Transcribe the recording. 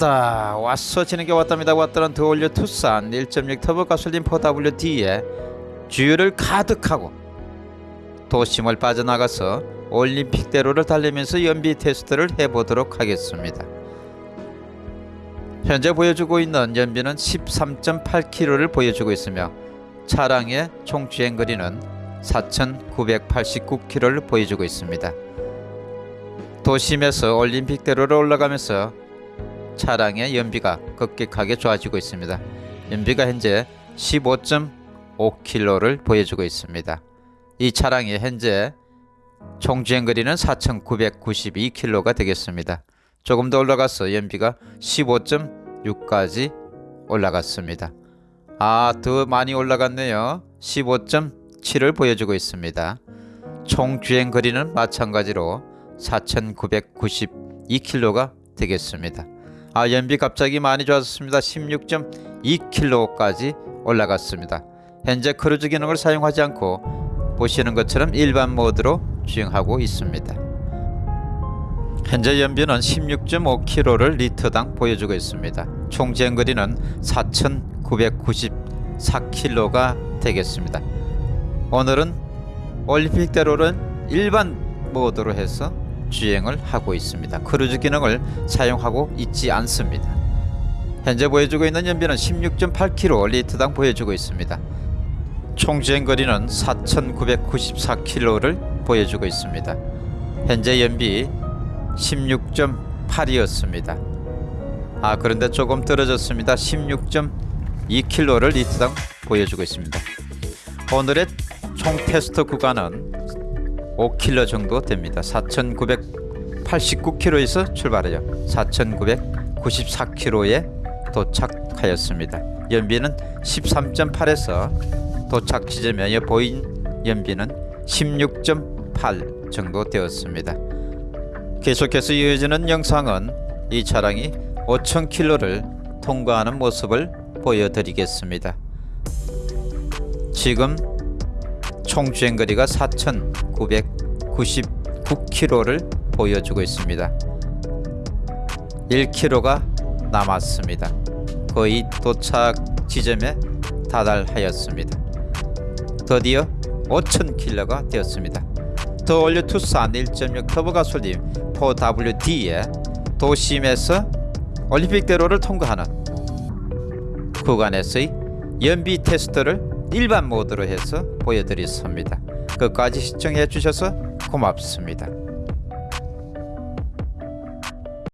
왔다. 왔어. 진에게 왔답니다. 왔다는 더 올려 투싼 1.6 터보 가솔린 4WD에 주유를 가득하고 도심을 빠져나가서 올림픽대로를 달리면서 연비 테스트를 해보도록 하겠습니다. 현재 보여주고 있는 연비는 13.8km를 보여주고 있으며 차량의 총 주행거리는 4,989km를 보여주고 있습니다. 도심에서 올림픽대로를 올라가면서 차량의 연비가 급격하게 좋아지고 있습니다. 연비가 현재 15.5km를 보여주고 있습니다. 이 차량이 현재 총 주행 거리는 4,992km가 되겠습니다. 조금 더 올라가서 연비가 15.6까지 올라갔습니다. 아, 더 많이 올라갔네요. 15.7을 보여주고 있습니다. 총 주행 거리는 마찬가지로 4,992km가 되겠습니다. 아, 연비 갑자기 많이 좋아졌습니다. 16.2km까지 올라갔습니다. 현재 크루즈 기능을 사용하지 않고 보시는 것처럼 일반 모드로 주행하고 있습니다. 현재 연비는 16.5km를 리터당 보여주고 있습니다. 총 주행거리는 4,994km가 되겠습니다. 오늘은 올림픽대로는 일반 모드로 해서 주행을 하고 있습니다. 크루즈 기능을 사용하고 있지 않습니다. 현재 보여주고 있는 연비는 16.8km 리터당 보여주고 있습니다. 총 주행거리는 4,994km를 보여주고 있습니다. 현재 연비 16.8이었습니다. 아 그런데 조금 떨어졌습니다. 16.2km를 리터당 보여주고 있습니다. 오늘의 총 테스트 구간은 5km 정도 됩니다. 4,989km에서 출발하여 4,994km에 도착하였습니다. 연비는 13.8에서 도착 지점에 보인 연비는 16.8 정도 되었습니다. 계속해서 이어지는 영상은 이 차량이 5,000km를 통과하는 모습을 보여드리겠습니다. 지금 총 주행거리가 4,999km를 보여주고 있습니다. 1km가 남았습니다. 거의 도착 지점에 다달하였습니다. 드디어 5,000km가 되었습니다. 더 올려 투싼 1.6 터보 가솔린 4WD에 도심에서 올림픽대로를 통과하는 구간에서의 연비 테스트를 일반 모드로 해서 보여드렸습니다. 끝까지 시청해 주셔서 고맙습니다.